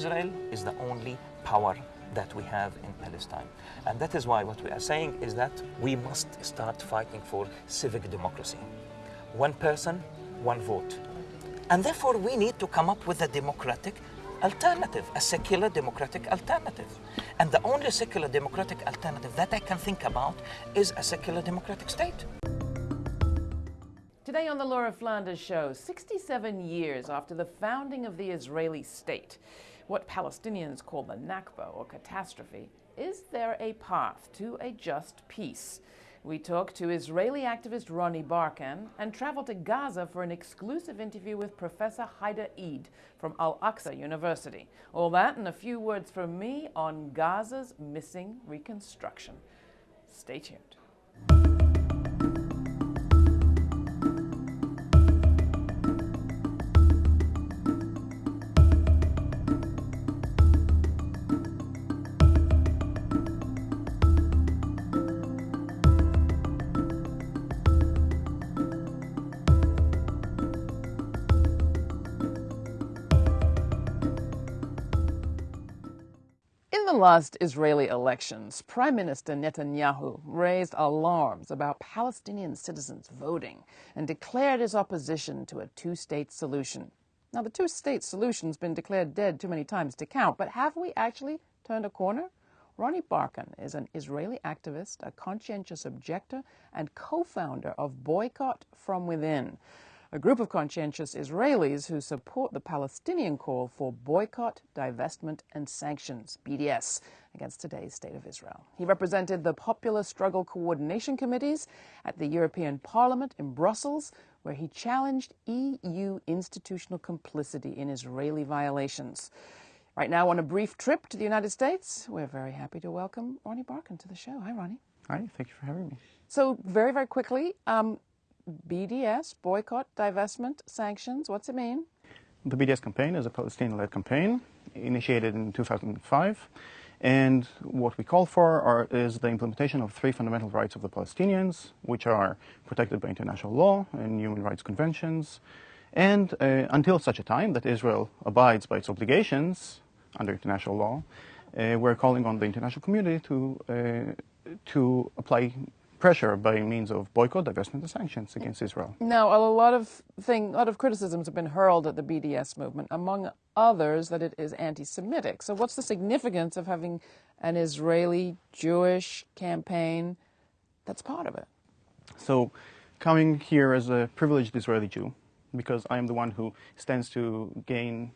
Israel is the only power that we have in Palestine. And that is why what we are saying is that we must start fighting for civic democracy. One person, one vote. And therefore, we need to come up with a democratic alternative, a secular democratic alternative. And the only secular democratic alternative that I can think about is a secular democratic state. Today on the Laura Flanders Show, 67 years after the founding of the Israeli state, what Palestinians call the Nakba or catastrophe, is there a path to a just peace? We talk to Israeli activist Ronnie Barkan and travel to Gaza for an exclusive interview with Professor Haidar Eid from Al Aqsa University. All that and a few words from me on Gaza's missing reconstruction. Stay tuned. The last Israeli elections, Prime Minister Netanyahu raised alarms about Palestinian citizens voting and declared his opposition to a two state solution. Now, the two state solution's been declared dead too many times to count, but have we actually turned a corner? Ronnie Barkan is an Israeli activist, a conscientious objector, and co founder of Boycott from Within a group of conscientious Israelis who support the Palestinian call for boycott, divestment, and sanctions, BDS, against today's state of Israel. He represented the Popular Struggle Coordination Committees at the European Parliament in Brussels, where he challenged EU institutional complicity in Israeli violations. Right now, on a brief trip to the United States, we're very happy to welcome Ronnie Barkan to the show. Hi, Ronnie. Hi, thank you for having me. So, very, very quickly, um, BDS, boycott, divestment, sanctions, what's it mean? The BDS campaign is a Palestinian led campaign initiated in 2005. And what we call for are, is the implementation of three fundamental rights of the Palestinians, which are protected by international law and human rights conventions. And uh, until such a time that Israel abides by its obligations under international law, uh, we're calling on the international community to, uh, to apply pressure by means of boycott, divestment, and sanctions against Israel. Now, a lot of thing, a lot of criticisms have been hurled at the BDS movement, among others that it is anti-Semitic. So, what's the significance of having an Israeli Jewish campaign that's part of it? So, coming here as a privileged Israeli Jew, because I am the one who stands to gain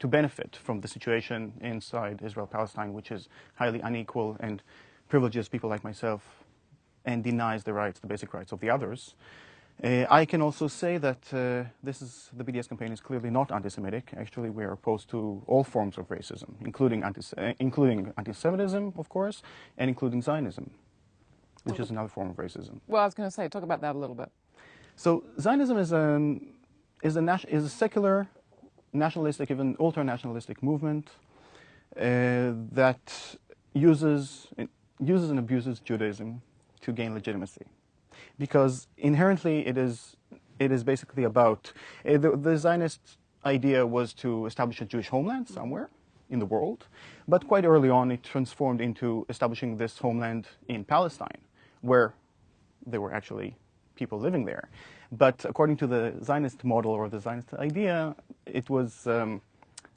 to benefit from the situation inside Israel Palestine, which is highly unequal and privileges people like myself and denies the rights, the basic rights of the others. Uh, I can also say that uh, this is the BDS campaign is clearly not anti-Semitic. Actually, we are opposed to all forms of racism, including anti uh, including anti-Semitism, of course, and including Zionism, which is another form of racism. Well, I was going to say, talk about that a little bit. So Zionism is a is a is a secular, nationalistic, even ultra-nationalistic movement uh, that uses uses and abuses Judaism to gain legitimacy, because inherently it is it is basically about uh, the, the Zionist idea was to establish a Jewish homeland somewhere in the world, but quite early on it transformed into establishing this homeland in Palestine, where there were actually people living there. But according to the Zionist model or the Zionist idea, it was um,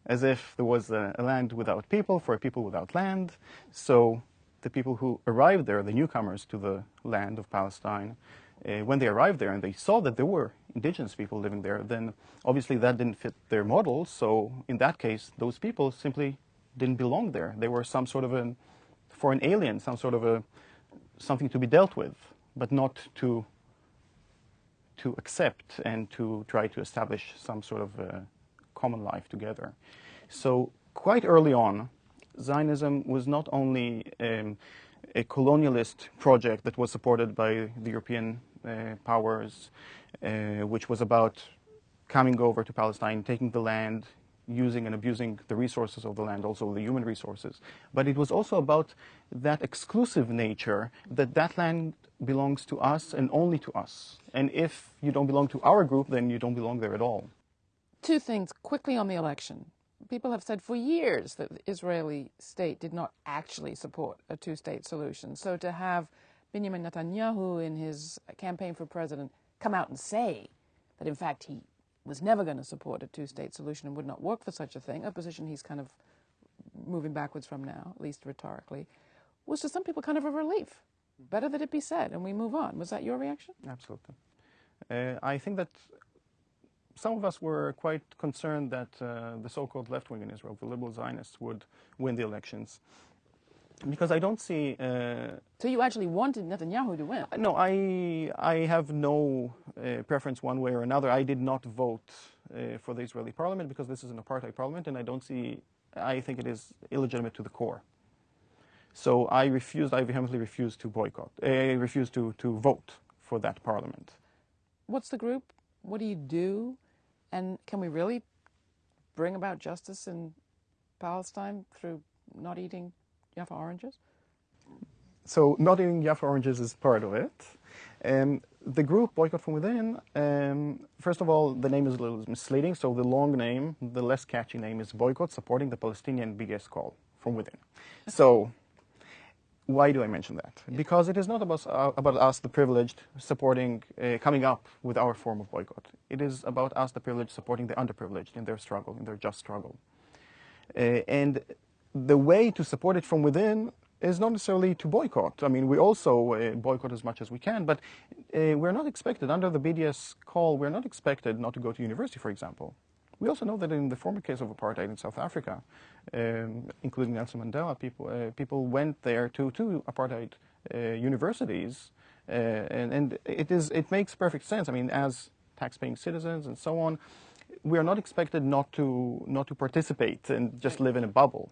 as if there was a, a, land without people for a people without land. So the people who arrived there, the newcomers to the land of Palestine, uh, when they arrived there and they saw that there were indigenous people living there, then obviously that didn't fit their model. So in that case, those people simply didn't belong there. They were some sort of a foreign alien, some sort of a something to be dealt with, but not to to accept and to try to establish some sort of a common life together. So quite early on, Zionism was not only um, a colonialist project that was supported by the European uh, powers, uh, which was about coming over to Palestine, taking the land, using and abusing the resources of the land, also the human resources. But it was also about that exclusive nature that that land belongs to us and only to us. And if you don't belong to our group, then you don't belong there at all. Two things quickly on the election. People have said for years that the Israeli state did not actually support a two state solution. So to have Benjamin Netanyahu in his campaign for president come out and say that, in fact, he was never going to support a two state solution and would not work for such a thing, a position he's kind of moving backwards from now, at least rhetorically, was to some people kind of a relief. Better that it be said and we move on. Was that your reaction? Absolutely. Uh, I think that some of us were quite concerned that uh, the so-called left wing in Israel, the liberal Zionists, would win the elections. Because I don't see. Uh, so you actually wanted Netanyahu to win? No, I I have no uh, preference one way or another. I did not vote uh, for the Israeli parliament because this is an apartheid parliament, and I don't see. I think it is illegitimate to the core. So I refused. I vehemently refused to boycott. I uh, refused to to vote for that parliament. What's the group? What do you do? And can we really bring about justice in Palestine through not eating Jaffa oranges? So not eating Jaffa oranges is part of it. Um, the group Boycott from Within, um, first of all, the name is a little misleading. So the long name, the less catchy name is Boycott, supporting the Palestinian BDS call from within. So why do I mention that? Because it is not about, uh, about us, the privileged, supporting, uh, coming up with our form of boycott. It is about us, the privileged, supporting the underprivileged in their struggle, in their just struggle. Uh, and the way to support it from within is not necessarily to boycott. I mean, we also uh, boycott as much as we can, but uh, we're not expected, under the BDS call, we're not expected not to go to university, for example. We also know that in the former case of apartheid in South Africa, um, including Nelson Mandela, people, uh, people went there to, to apartheid uh, universities, uh, and, and it, is, it makes perfect sense. I mean, as taxpaying citizens and so on, we are not expected not to, not to participate and just live in a bubble.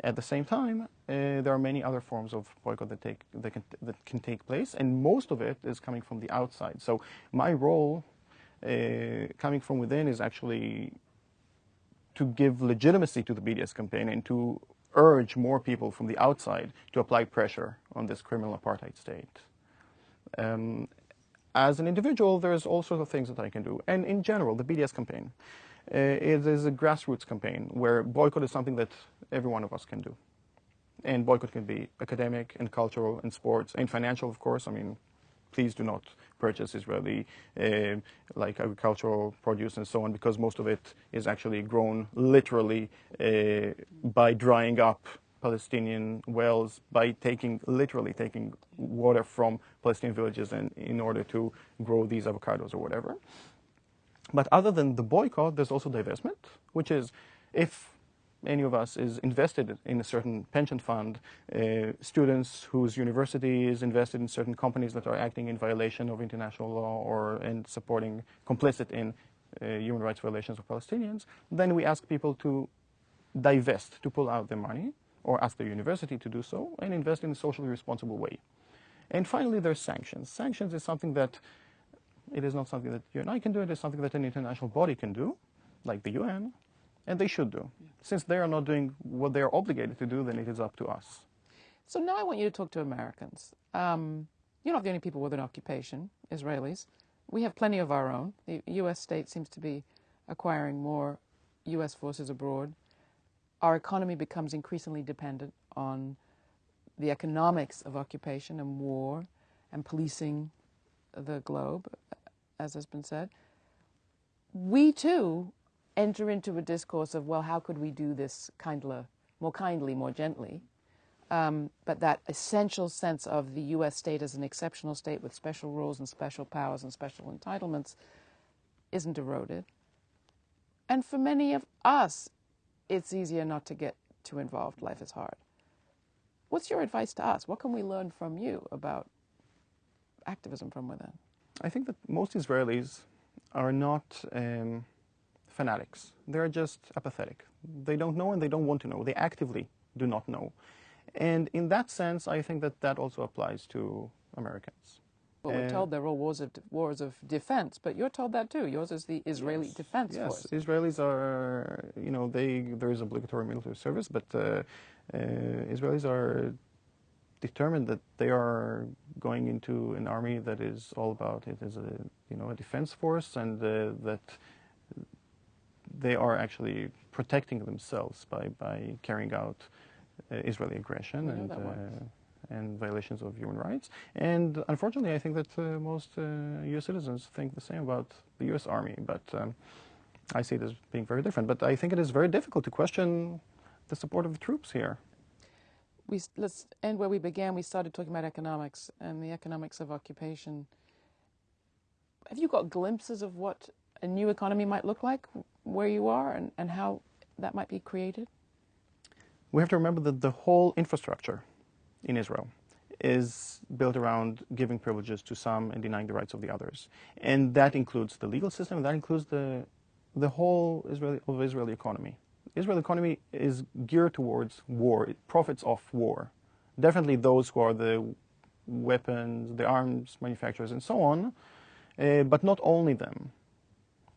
At the same time, uh, there are many other forms of boycott that, take, that, can, that can take place, and most of it is coming from the outside. So my role coming from within is actually to give legitimacy to the BDS campaign and to urge more people from the outside to apply pressure on this criminal apartheid state. Um, as an individual, there's all sorts of things that I can do. And in general, the BDS campaign, uh, is a grassroots campaign where boycott is something that every one of us can do. And boycott can be academic and cultural and sports and financial, of course. I mean, please do not purchase Israeli uh, like agricultural produce and so on because most of it is actually grown literally uh, by drying up Palestinian wells by taking literally taking water from Palestinian villages and in order to grow these avocados or whatever. But other than the boycott, there's also divestment, which is if any of us is invested in a certain pension fund, uh, students whose university is invested in certain companies that are acting in violation of international law or and supporting complicit in uh, human rights violations of Palestinians, then we ask people to divest, to pull out their money, or ask the university to do so, and invest in a socially responsible way. And finally, there's sanctions. Sanctions is something that it is not something that you and I can do. It is something that an international body can do, like the UN, and they should do. Since they are not doing what they are obligated to do, then it is up to us. So now I want you to talk to Americans. Um, you're not the only people with an occupation, Israelis. We have plenty of our own. The U.S. state seems to be acquiring more U.S. forces abroad. Our economy becomes increasingly dependent on the economics of occupation and war and policing the globe, as has been said. We too enter into a discourse of, well, how could we do this kindler, more kindly, more gently? Um, but that essential sense of the U.S. state as an exceptional state with special rules and special powers and special entitlements isn't eroded. And for many of us, it's easier not to get too involved. Life is hard. What's your advice to us? What can we learn from you about activism from within? I think that most Israelis are not. Um fanatics. They're just apathetic. They don't know and they don't want to know. They actively do not know. And in that sense, I think that that also applies to Americans. Well, we're told they're all wars of, wars of defense, but you're told that too. Yours is the Israeli yes, Defense yes. Force. Yes, Israelis are, you know, they there is obligatory military service, but uh, uh, Israelis are determined that they are going into an army that is all about it as a, you know, a defense force, and uh, that they are actually protecting themselves by, by carrying out uh, Israeli aggression and, uh, and violations of human rights. And unfortunately, I think that uh, most U.S. citizens think the same about the U.S. Army, but um, I see it as being very different. But I think it is very difficult to question the support of the troops here. We, let's end where we began. We started talking about economics and the economics of occupation. Have you got glimpses of what a new economy might look like where you are and, and how that might be created? We have to remember that the whole infrastructure in Israel is built around giving privileges to some and denying the rights of the others. And that includes the legal system, that includes the, the whole Israeli, of Israeli economy. Israeli economy is geared towards war. It profits off war. Definitely those who are the weapons, the arms manufacturers, and so on, uh, but not only them.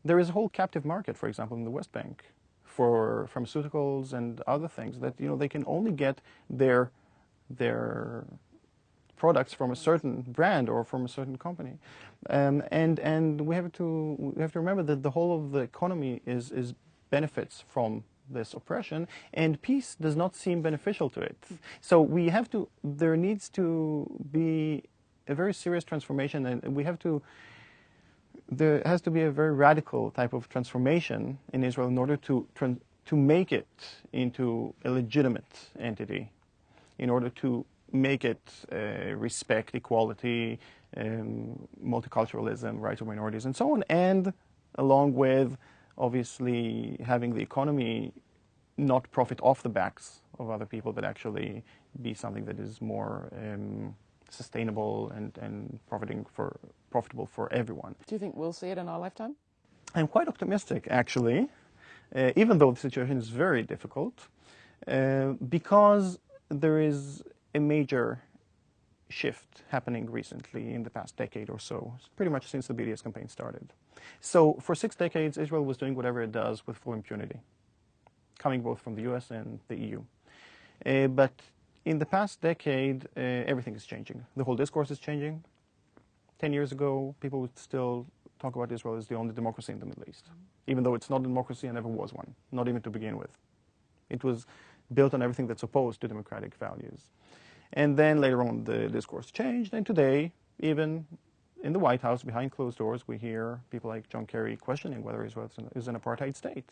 There is a whole captive market, for example, in the West Bank for pharmaceuticals and other things that you know they can only get their their products from a certain brand or from a certain company, um, and and we have to we have to remember that the whole of the economy is is benefits from this oppression, and peace does not seem beneficial to it. So we have to there needs to be a very serious transformation, and we have to there has to be a very radical type of transformation in Israel in order to to make it into a legitimate entity, in order to make it uh, respect equality, um, multiculturalism, rights of minorities, and so on, and along with obviously having the economy not profit off the backs of other people, but actually be something that is more um, sustainable and, and profiting for profitable for everyone. Do you think we'll see it in our lifetime? I'm quite optimistic, actually, uh, even though the situation is very difficult, uh, because there is a major shift happening recently in the past decade or so, pretty much since the BDS campaign started. So for six decades, Israel was doing whatever it does with full impunity, coming both from the US and the EU. Uh, but in the past decade, uh, everything is changing. The whole discourse is changing. Ten years ago, people would still talk about Israel as the only democracy in the Middle East, even though it's not a democracy and never was one, not even to begin with. It was built on everything that's opposed to democratic values. And then later on, the discourse changed, and today, even in the White House, behind closed doors, we hear people like John Kerry questioning whether Israel is an apartheid state.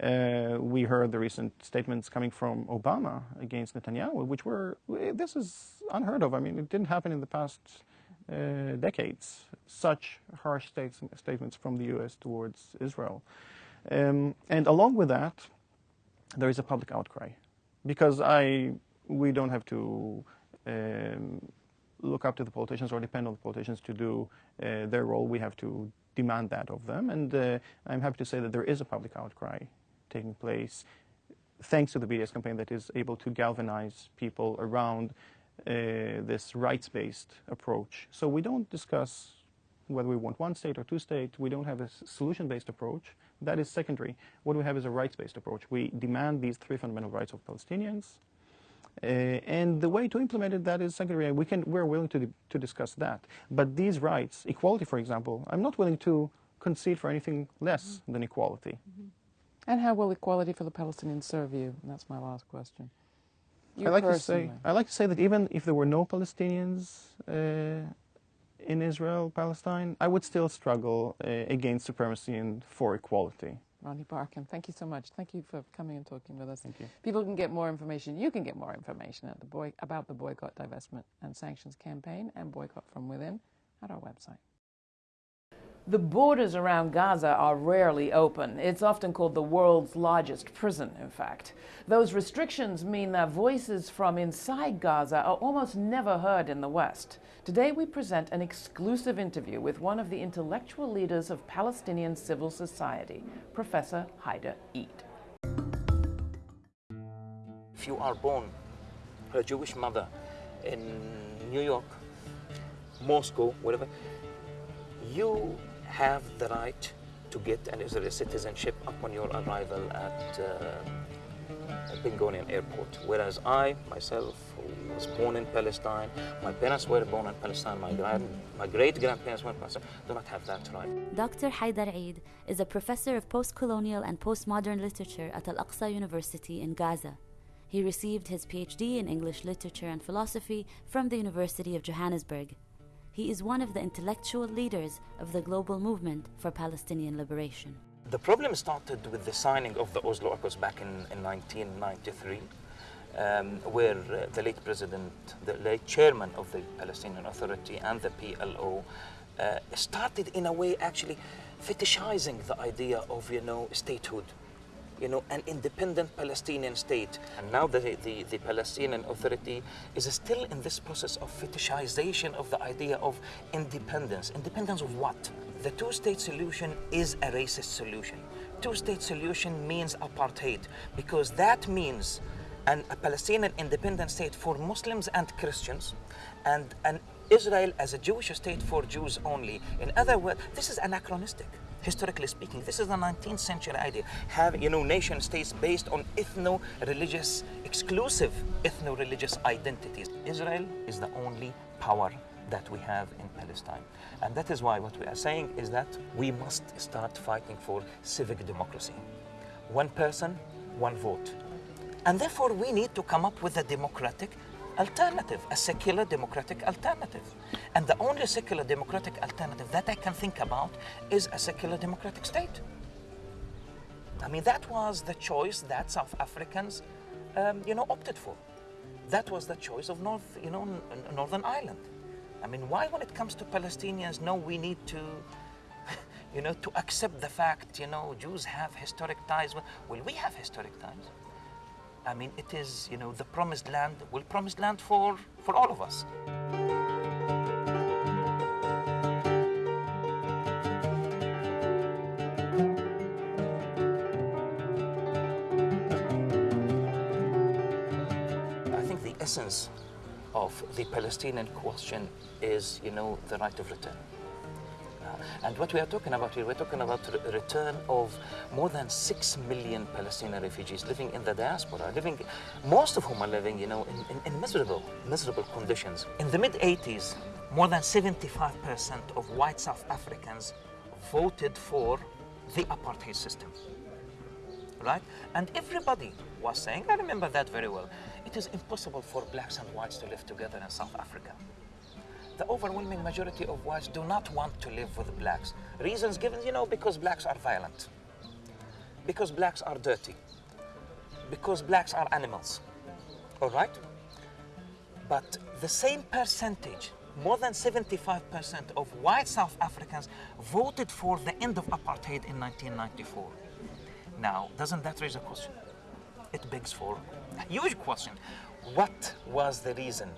Uh, we heard the recent statements coming from Obama against Netanyahu, which were, this is unheard of. I mean, it didn't happen in the past decades, such harsh states, statements from the U.S. towards Israel. Um, and along with that, there is a public outcry. Because I, we don't have to um, look up to the politicians or depend on the politicians to do uh, their role. We have to demand that of them. And uh, I'm happy to say that there is a public outcry taking place thanks to the BDS campaign that is able to galvanize people around uh, this rights-based approach. So we don't discuss whether we want one state or two states. We don't have a solution-based approach. That is secondary. What we have is a rights-based approach. We demand these three fundamental rights of Palestinians. Uh, and the way to implement it, that is secondary. We can, we're willing to, to discuss that. But these rights, equality, for example, I'm not willing to concede for anything less mm -hmm. than equality. Mm -hmm. And how will equality for the Palestinians serve you? That's my last question. You I like personally. to say I like to say that even if there were no Palestinians uh, in Israel, Palestine, I would still struggle uh, against supremacy and for equality. Ronnie Barkan, thank you so much. Thank you for coming and talking with us. Thank you. People can get more information. You can get more information at the boy, about the boycott, divestment, and sanctions campaign and boycott from within at our website. The borders around Gaza are rarely open. It's often called the world's largest prison, in fact. Those restrictions mean that voices from inside Gaza are almost never heard in the West. Today we present an exclusive interview with one of the intellectual leaders of Palestinian civil society, Professor Haidar Eid. If you are born a Jewish mother in New York, Moscow, whatever, you have the right to get an Israeli citizenship upon your arrival at uh, Ben Gurion Airport. Whereas I, myself, who was born in Palestine, my parents were born in Palestine, my, grand, my great grandparents were in Palestine, do not have that right. Dr. Haidar Eid is a professor of post colonial and postmodern literature at Al Aqsa University in Gaza. He received his PhD in English literature and philosophy from the University of Johannesburg. He is one of the intellectual leaders of the global movement for Palestinian liberation. The problem started with the signing of the Oslo Accords back in, in 1993, um, where uh, the late president, the late chairman of the Palestinian Authority and the PLO uh, started in a way actually fetishizing the idea of, you know, statehood you know, an independent Palestinian state. And now the, the, the, Palestinian Authority is still in this process of fetishization of the idea of independence. Independence of what? The two-state solution is a racist solution. Two-state solution means apartheid because that means an, a Palestinian independent state for Muslims and Christians and an Israel as a Jewish state for Jews only. In other words, this is anachronistic historically speaking. This is the 19th century idea. Have, you know, nation states based on ethno-religious, exclusive ethno-religious identities. Israel is the only power that we have in Palestine. And that is why what we are saying is that we must start fighting for civic democracy. One person, one vote. And therefore we need to come up with a democratic alternative, a secular democratic alternative. And the only secular democratic alternative that I can think about is a secular democratic state. I mean, that was the choice that South Africans, um, you know, opted for. That was the choice of North, you know, Northern Ireland. I mean, why when it comes to Palestinians, no, we need to, you know, to accept the fact, you know, Jews have historic ties. Well, we have historic ties. I mean, it is, you know, the promised land, well, promised land for, for all of us. I think the essence of the Palestinian question is, you know, the right of return. And what we are talking about here, we're talking about the return of more than six million Palestinian refugees living in the diaspora, living, most of whom are living, you know, in, in, in miserable, miserable conditions. In the mid-80s, more than 75% of white South Africans voted for the apartheid system. Right? And everybody was saying, I remember that very well, it is impossible for blacks and whites to live together in South Africa the overwhelming majority of whites do not want to live with blacks. Reasons given, you know, because blacks are violent, because blacks are dirty, because blacks are animals, all right? But the same percentage, more than 75% of white South Africans voted for the end of apartheid in 1994. Now, doesn't that raise a question? It begs for a huge question. What was the reason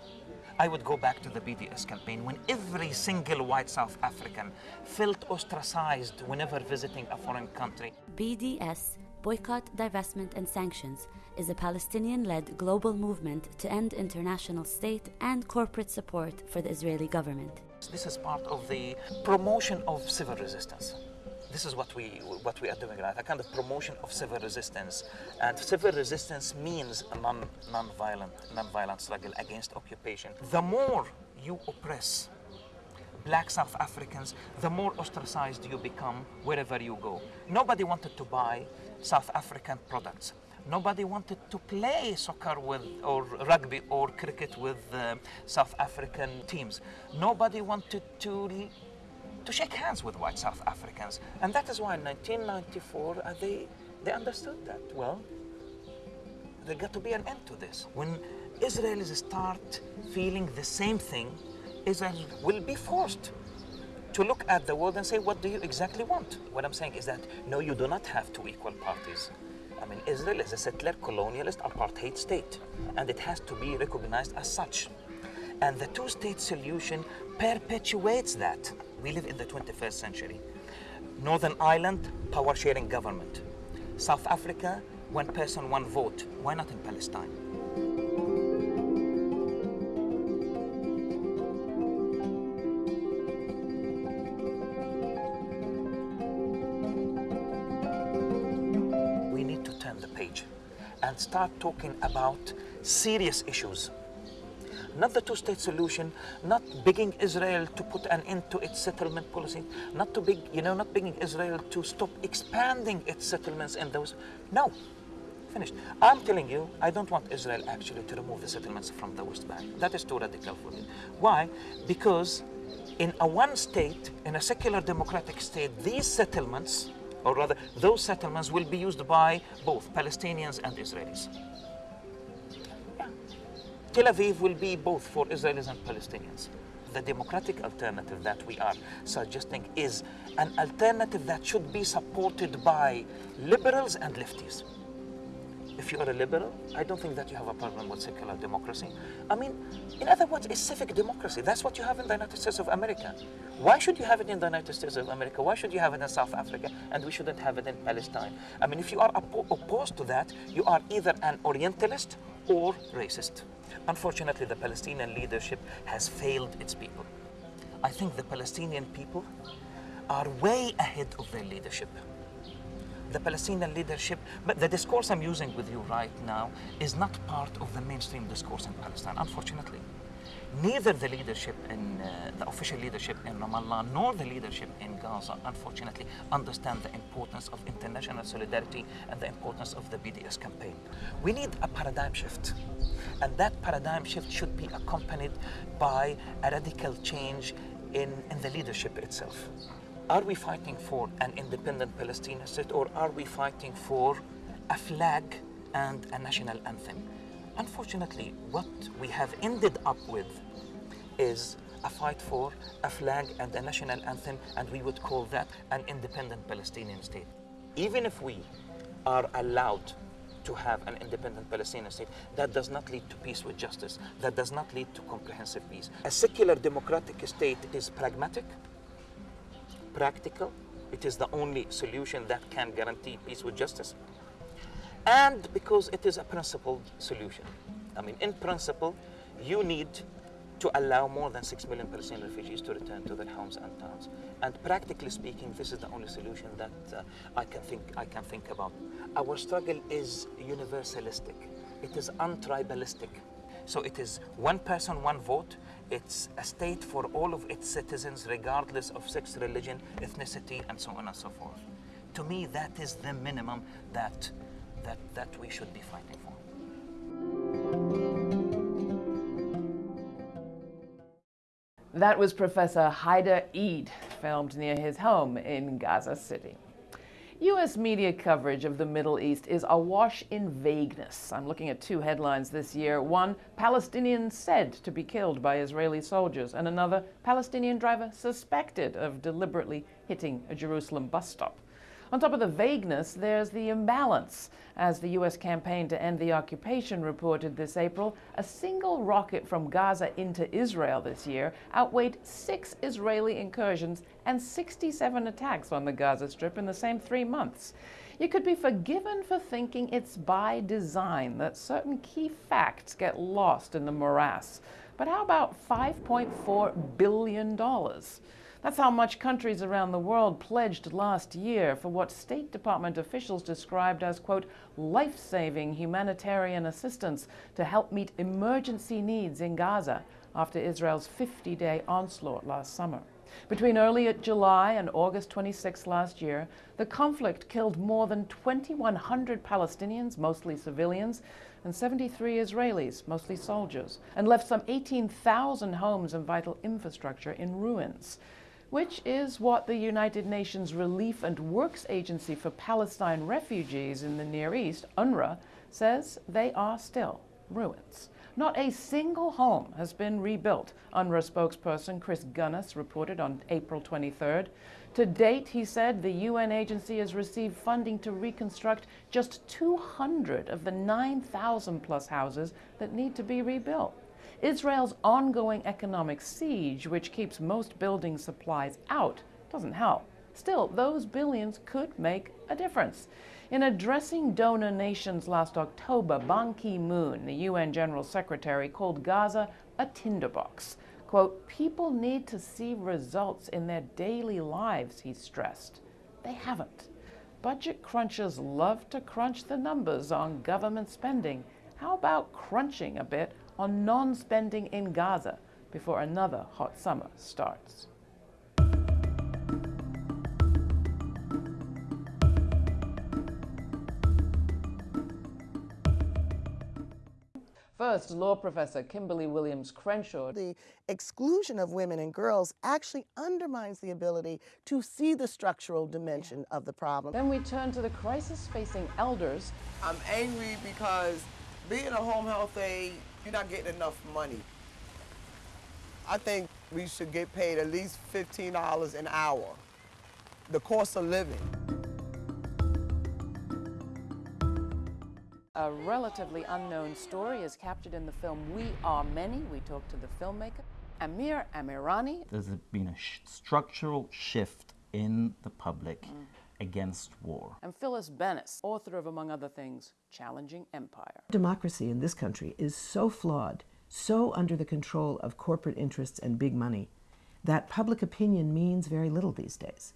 I would go back to the BDS campaign when every single white South African felt ostracized whenever visiting a foreign country. BDS, Boycott, Divestment and Sanctions, is a Palestinian led global movement to end international state and corporate support for the Israeli government. This is part of the promotion of civil resistance this is what we what we are doing right? A kind of promotion of civil resistance. And civil resistance means a non non-violent non-violent struggle against occupation. The more you oppress black south africans the more ostracized you become wherever you go. Nobody wanted to buy south african products. Nobody wanted to play soccer with or rugby or cricket with uh, south african teams. Nobody wanted to to shake hands with white South Africans. And that is why in 1994 uh, they, they understood that, well, there got to be an end to this. When Israelis start feeling the same thing, Israel will be forced to look at the world and say, what do you exactly want? What I'm saying is that, no, you do not have two equal parties. I mean, Israel is a settler, colonialist, apartheid state, and it has to be recognized as such. And the two-state solution perpetuates that. We live in the 21st century. Northern Ireland, power sharing government. South Africa, one person, one vote. Why not in Palestine? We need to turn the page and start talking about serious issues. Not the two-state solution, not begging Israel to put an end to its settlement policy, not to beg, you know, not begging Israel to stop expanding its settlements in those. No, finished. I'm telling you, I don't want Israel actually to remove the settlements from the West Bank. That is too radical for me. Why? Because in a one state, in a secular democratic state, these settlements, or rather, those settlements will be used by both Palestinians and Israelis. Tel Aviv will be both for Israelis and Palestinians. The democratic alternative that we are suggesting is an alternative that should be supported by liberals and lefties if you are a liberal, I don't think that you have a problem with secular democracy. I mean, in other words, a civic democracy. That's what you have in the United States of America. Why should you have it in the United States of America? Why should you have it in South Africa and we shouldn't have it in Palestine? I mean, if you are opposed to that, you are either an Orientalist or racist. Unfortunately, the Palestinian leadership has failed its people. I think the Palestinian people are way ahead of their leadership the Palestinian leadership, but the discourse I'm using with you right now is not part of the mainstream discourse in Palestine, unfortunately. Neither the leadership in uh, the official leadership in Ramallah nor the leadership in Gaza, unfortunately, understand the importance of international solidarity and the importance of the BDS campaign. We need a paradigm shift, and that paradigm shift should be accompanied by a radical change in, in the leadership itself. Are we fighting for an independent Palestinian state or are we fighting for a flag and a national anthem? Unfortunately, what we have ended up with is a fight for a flag and a national anthem, and we would call that an independent Palestinian state. Even if we are allowed to have an independent Palestinian state, that does not lead to peace with justice. That does not lead to comprehensive peace. A secular democratic state is pragmatic, practical. It is the only solution that can guarantee peace with justice. And because it is a principled solution. I mean, in principle, you need to allow more than 6 million Palestinian refugees to return to their homes and towns. And practically speaking, this is the only solution that uh, I, can think, I can think about. Our struggle is universalistic. It is untribalistic. So it is one person, one vote. It's a state for all of its citizens, regardless of sex, religion, ethnicity, and so on and so forth. To me, that is the minimum that, that, that we should be fighting for. That was Professor Haidar Eid, filmed near his home in Gaza City. U.S. media coverage of the Middle East is awash in vagueness. I'm looking at two headlines this year. One, Palestinian said to be killed by Israeli soldiers, and another, Palestinian driver suspected of deliberately hitting a Jerusalem bus stop. On top of the vagueness, there's the imbalance. As the U.S. campaign to end the occupation reported this April, a single rocket from Gaza into Israel this year outweighed six Israeli incursions and 67 attacks on the Gaza Strip in the same three months. You could be forgiven for thinking it's by design that certain key facts get lost in the morass. But how about $5.4 billion? That's how much countries around the world pledged last year for what State Department officials described as, quote, life saving humanitarian assistance to help meet emergency needs in Gaza after Israel's 50 day onslaught last summer. Between early July and August 26 last year, the conflict killed more than 2,100 Palestinians, mostly civilians, and 73 Israelis, mostly soldiers, and left some 18,000 homes and vital infrastructure in ruins which is what the United Nations Relief and Works Agency for Palestine Refugees in the Near East, UNRWA, says they are still ruins. Not a single home has been rebuilt, UNRWA spokesperson Chris Gunness reported on April 23rd. To date, he said, the UN agency has received funding to reconstruct just 200 of the 9,000 plus houses that need to be rebuilt. Israel's ongoing economic siege, which keeps most building supplies out, doesn't help. Still, those billions could make a difference. In addressing donor nations last October, Ban Ki moon, the UN General Secretary, called Gaza a tinderbox. Quote, people need to see results in their daily lives, he stressed. They haven't. Budget crunchers love to crunch the numbers on government spending. How about crunching a bit on non spending in Gaza before another hot summer starts? First, law professor Kimberlé Williams Crenshaw. The exclusion of women and girls actually undermines the ability to see the structural dimension of the problem. Then we turn to the crisis facing elders. I'm angry because being a home health aide, you're not getting enough money. I think we should get paid at least $15 an hour. The cost of living. A relatively unknown story is captured in the film We Are Many. We talked to the filmmaker, Amir Amirani. There's been a sh- structural shift in the public mm. Against war. And Phyllis Bennis, author of, among other things, Challenging Empire. Democracy in this country is so flawed, so under the control of corporate interests and big money, that public opinion means very little these days.